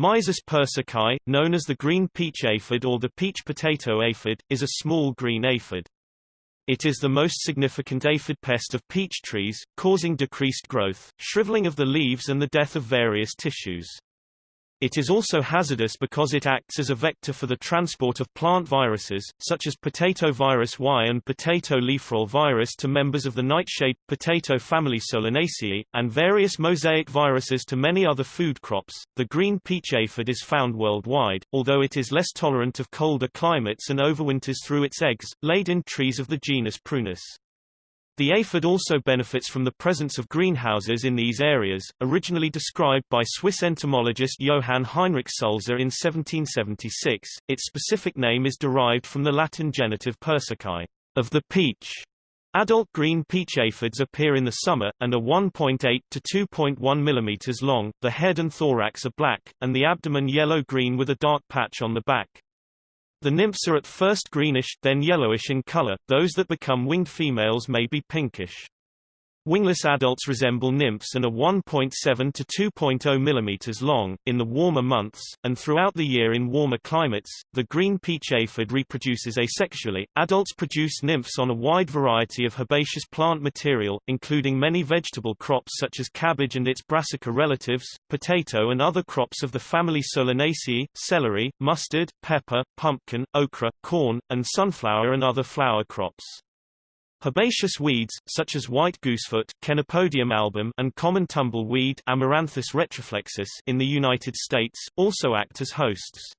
Myzus persicae, known as the green peach aphid or the peach potato aphid, is a small green aphid. It is the most significant aphid pest of peach trees, causing decreased growth, shriveling of the leaves and the death of various tissues. It is also hazardous because it acts as a vector for the transport of plant viruses, such as potato virus Y and potato leafroll virus to members of the nightshade, potato family Solanaceae, and various mosaic viruses to many other food crops. The green peach aphid is found worldwide, although it is less tolerant of colder climates and overwinters through its eggs, laid in trees of the genus Prunus. The aphid also benefits from the presence of greenhouses in these areas, originally described by Swiss entomologist Johann Heinrich Sulzer in 1776. Its specific name is derived from the Latin genitive persicae, of the peach. Adult green peach aphids appear in the summer, and are 1.8 to 2.1 mm long, the head and thorax are black, and the abdomen yellow-green with a dark patch on the back. The nymphs are at first greenish, then yellowish in color, those that become winged females may be pinkish. Wingless adults resemble nymphs and are 1.7 to 2.0 mm long, in the warmer months, and throughout the year in warmer climates. The green peach aphid reproduces asexually. Adults produce nymphs on a wide variety of herbaceous plant material, including many vegetable crops such as cabbage and its brassica relatives, potato and other crops of the family Solanaceae, celery, mustard, pepper, pumpkin, okra, corn, and sunflower and other flower crops. Herbaceous weeds, such as white goosefoot Chenopodium album and common tumbleweed Amaranthus retroflexus in the United States, also act as hosts.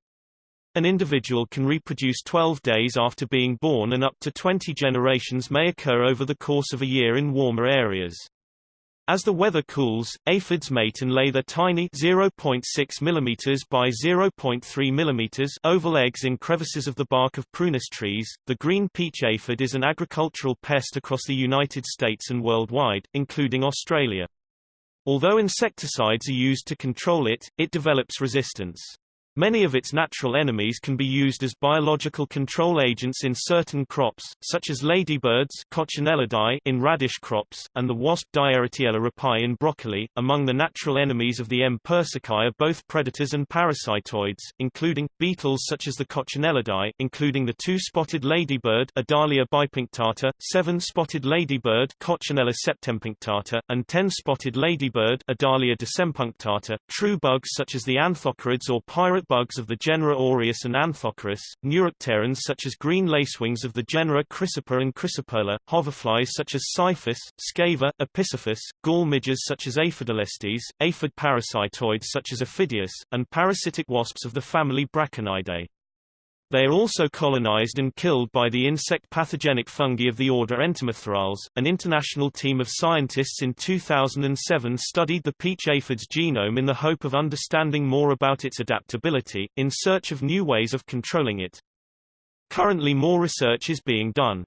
An individual can reproduce 12 days after being born and up to 20 generations may occur over the course of a year in warmer areas. As the weather cools, aphids mate and lay their tiny 0.6 mm by 0.3 mm oval eggs in crevices of the bark of prunus trees. The green peach aphid is an agricultural pest across the United States and worldwide, including Australia. Although insecticides are used to control it, it develops resistance. Many of its natural enemies can be used as biological control agents in certain crops, such as ladybirds in radish crops, and the wasp Diaeretiella rapae in broccoli. Among the natural enemies of the M. persicae are both predators and parasitoids, including, beetles such as the Coccinellidae, including the two-spotted ladybird Adalia bipunctata, seven-spotted ladybird Coccinella septempunctata, and ten-spotted ladybird Adalia decempunctata, true bugs such as the anthocorids or pirate bugs of the genera Orius and Anthocoris, neuropterans such as green lacewings of the genera Chrysopa and Chrysoperla, hoverflies such as Syrphus, Scaeva, Episyrphus, gall midges such as Aphidoletes, aphid parasitoids such as Aphidius, and parasitic wasps of the family Braconidae. They are also colonized and killed by the insect pathogenic fungi of the order Entomophthorales. An international team of scientists in 2007 studied the peach aphid's genome in the hope of understanding more about its adaptability, in search of new ways of controlling it. Currently more research is being done.